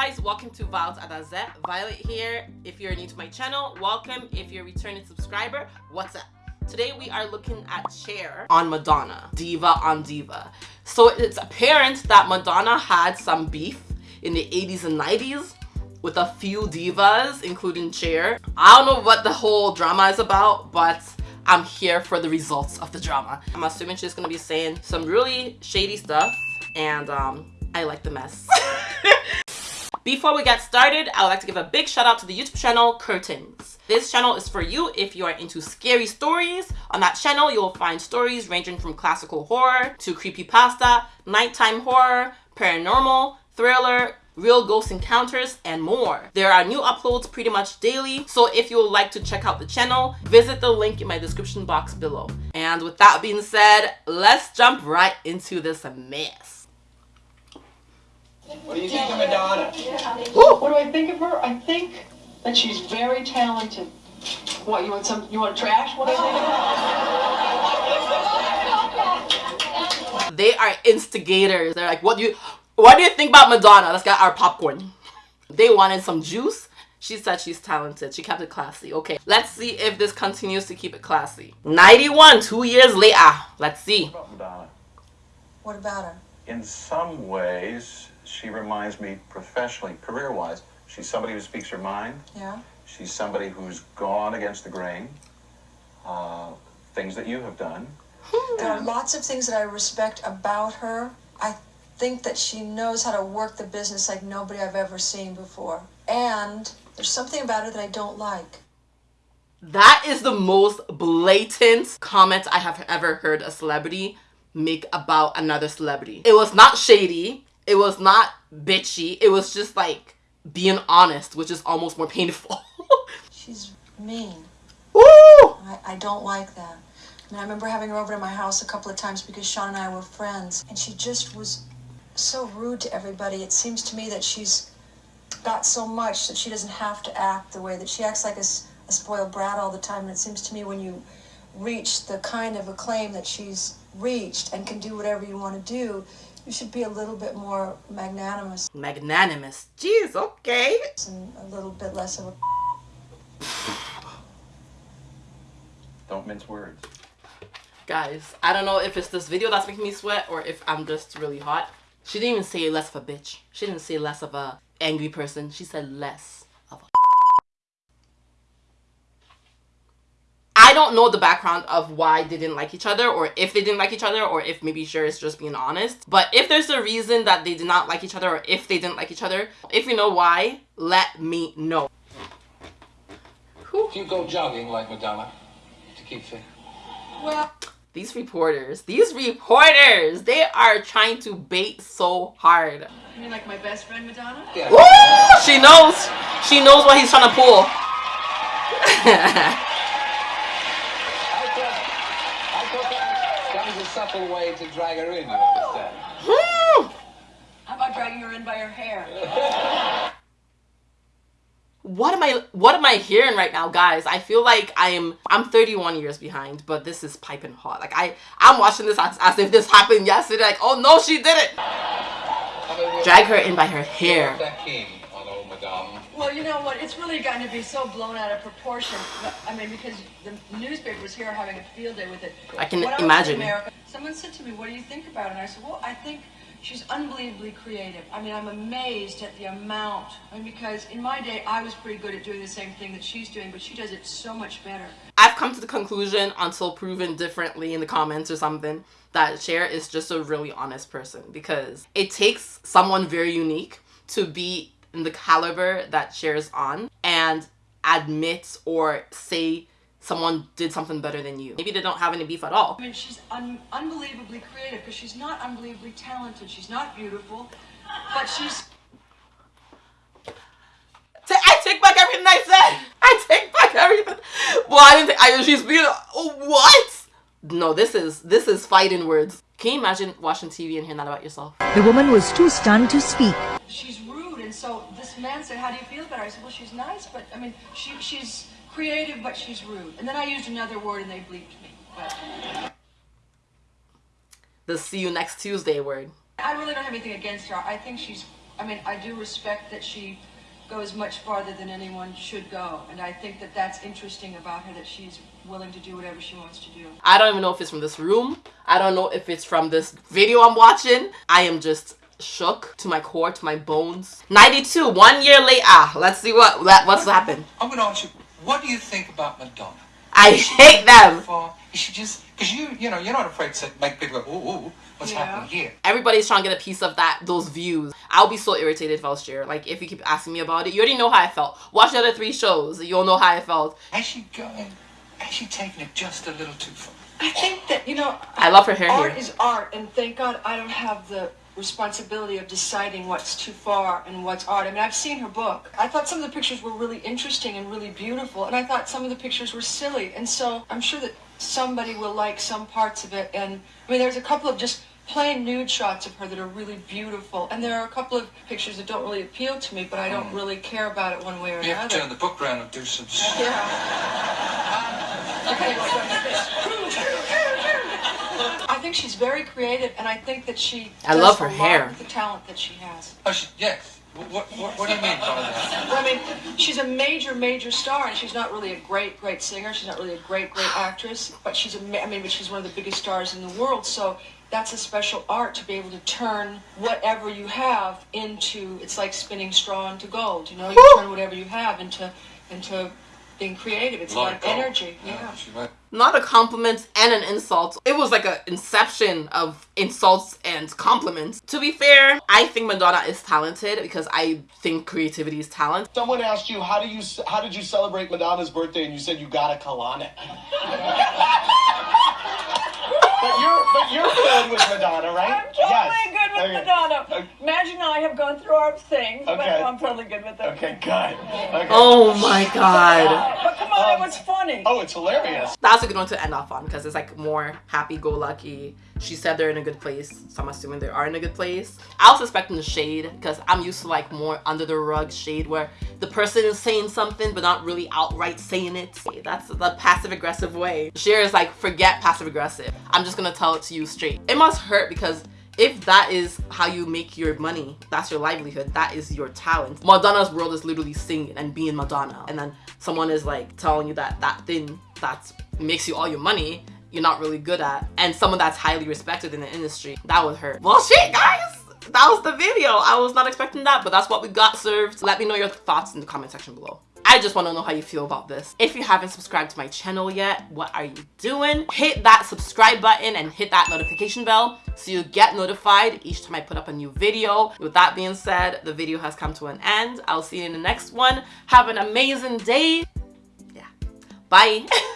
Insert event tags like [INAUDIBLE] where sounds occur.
guys welcome to Violet Adazet Violet here. If you're new to my channel welcome. If you're a returning subscriber what's up? Today we are looking at Cher on Madonna Diva on Diva. So it's apparent that Madonna had some beef in the 80s and 90s with a few divas including Cher. I don't know what the whole drama is about but I'm here for the results of the drama. I'm assuming she's gonna be saying some really shady stuff and um I like the mess [LAUGHS] Before we get started, I would like to give a big shout out to the YouTube channel Curtains. This channel is for you if you are into scary stories. On that channel, you will find stories ranging from classical horror to creepypasta, nighttime horror, paranormal, thriller, real ghost encounters, and more. There are new uploads pretty much daily, so if you would like to check out the channel, visit the link in my description box below. And with that being said, let's jump right into this mess. What do you think of Madonna? What do I think of her? I think that she's very talented. What, you want some, you want trash? What do I think They are instigators. They're like, what do you, what do you think about Madonna? Let's get our popcorn. They wanted some juice. She said she's talented. She kept it classy. Okay, let's see if this continues to keep it classy. 91, two years later. Let's see. What about Madonna? What about her? In some ways, she reminds me professionally, career-wise, she's somebody who speaks her mind. Yeah? She's somebody who's gone against the grain. Uh, things that you have done. There are lots of things that I respect about her. I think that she knows how to work the business like nobody I've ever seen before. And there's something about her that I don't like. That is the most blatant comment I have ever heard a celebrity make about another celebrity. It was not shady. It was not bitchy. It was just like being honest, which is almost more painful. [LAUGHS] She's mean. Woo! I, I don't like that. I mean, I remember having her over to my house a couple of times because Sean and I were friends, and she just was so rude to everybody. It seems to me that she's got so much that she doesn't have to act the way that she acts like a spoiled brat all the time. And it seems to me when you reach the kind of acclaim that she's reached and can do whatever you want to do, you should be a little bit more magnanimous Magnanimous. Jeez, okay. and a little bit less of a. Don't mince words. Guys, I don't know if it's this video that's making me sweat or if I'm just really hot. She didn't even say less of a bitch. She didn't say less of a angry person. She said less of a I don't know the background of why they didn't like each other or if they didn't like each other or if maybe Cher is just being honest. But if there's a reason that they did not like each other or if they didn't like each other, if you know why, let me know. Whew. Do you go jogging like Madonna to keep fit? Well, These reporters, these reporters, they are trying to bait so hard. You mean like my best friend Madonna? Yeah. Woo! She knows. She knows what he's trying to pull. [LAUGHS] I thought, I thought that, that was a subtle way to drag her in, you understand? How about dragging her in by her hair? [LAUGHS] what am I what am I hearing right now, guys? I feel like I am I'm 31 years behind, but this is piping hot. Like I I'm watching this as, as if this happened yesterday. Like, oh no, she did it. I mean, we're- Drag her in by her hair. That keen on old Madame. Well, you know what? It's really gotten to be so blown out of proportion. I mean, because the newspapers here are having a field day with it. I can When I imagine. America, someone said to me, "What do you think about it?" And I said, "Well, I think she's unbelievably creative. I mean, I'm amazed at the amount. I mean, because in my day, I was pretty good at doing the same thing that she's doing, but she does it so much better." I've come to the conclusion until proven differently in the comments or something that Cher is just a really honest person because it takes someone very unique to be in the caliber that Cher's on and admit or say someone did something better than you. Maybe they don't have any beef at all. I mean, she's un- unbelievably creative because she's not unbelievably talented. She's not beautiful, but she's I take back everything I said. I take back everything. Well, I didn't. Take, I she's being. Oh, what? No, this is this is fighting words. Can you imagine watching TV and hearing that about yourself? The woman was too stunned to speak. she's rude, and so this man said, "How do you feel about her?" I said, "Well, she's nice, but I mean, she she's creative, but she's rude." And then I used another word, and they bleeped me. But The see you next Tuesday word. I really don't have anything against her. I think she's I mean, I do respect that she goes much farther than anyone should go, and I think that that's interesting about her that she's willing to do whatever she wants to do. I don't even know if it's from this room. I don't know if it's from this video I'm watching. I am just shook to my core, to my bones. 92, one year later. Ah, let's see what what's happened. I'm going to ask you, what do you think about Madonna? I hate them. For, is she just because you you know you're not afraid to make people go ooh ooh what's Yeah. happening here? Everybody's trying to get a piece of that, those views. I'll be so irritated if I was Cher. Like, if you keep asking me about it, you already know how I felt. Watch the other three shows, you'll know how I felt. Has she going? Has she taken it just a little too far? I think that, you know, I love her hair art here. is art, and thank God I don't have the responsibility of deciding what's too far and what's art. I mean, I've seen her book. I thought some of the pictures were really interesting and really beautiful, and I thought some of the pictures were silly. And so I'm sure that somebody will like some parts of it. And I mean, there's a couple of just plain nude shots of her that are really beautiful, and there are a couple of pictures that don't really appeal to me, but I don't hmm. really care about it one way or You have to turn the book around and do some. Yeah. [LAUGHS] Okay, [LAUGHS] well, done with this. I think she's very creative, and I think that she. I does love her a lot hair. with The talent that she has. Oh, she, yes. What, what, what do you mean by that? [LAUGHS] I mean, she's a major, major star, and she's not really a great, great singer. She's not really a great, great actress, but she's a. ma- I mean, but she's one of the biggest stars in the world. So that's a special art to be able to turn whatever you have into. It's like spinning straw into gold. You know, you turn whatever you have into into being creative. It's a lot of gold. energy. Yeah. She's right. Not a compliment and an insult. It was like an inception of insults and compliments. To be fair, I think Madonna is talented because I think creativity is talent. Someone asked you how do you how did you celebrate Madonna's birthday, and you said you got a Kalana. [LAUGHS] but you're but you're good with Madonna, right? I'm totally yes. Good with Okay. Madonna. Okay. Imagine I have gone through our things, but I'm totally good with her. Okay, good. Okay. Oh my god. But uh, come on, it was um, funny. Oh, it's hilarious. That's a good one to end off on because it's like more happy-go-lucky. She said they're in a good place, so I'm assuming they are in a good place. I was expecting the shade because I'm used to like more under the rug shade where the person is saying something but not really outright saying it. That's the passive-aggressive way. Cher is like, forget passive-aggressive. I'm just gonna tell it to you straight. It must hurt because if that is how you make your money, that's your livelihood, that is your talent. Madonna's world is literally singing and being Madonna. And then someone is like telling you that that thing that makes you all your money, you're not really good at. And someone that's highly respected in the industry, that would hurt. Well, shit, guys. That was the video. I was not expecting that, but that's what we got served. Let me know your thoughts in the comment section below. I just want to know how you feel about this. If you haven't subscribed to my channel yet, what are you doing? Hit that subscribe button and hit that notification bell so you get notified each time I put up a new video. With that being said, the video has come to an end. I'll see you in the next one. Have an amazing day. Yeah. Bye. [LAUGHS]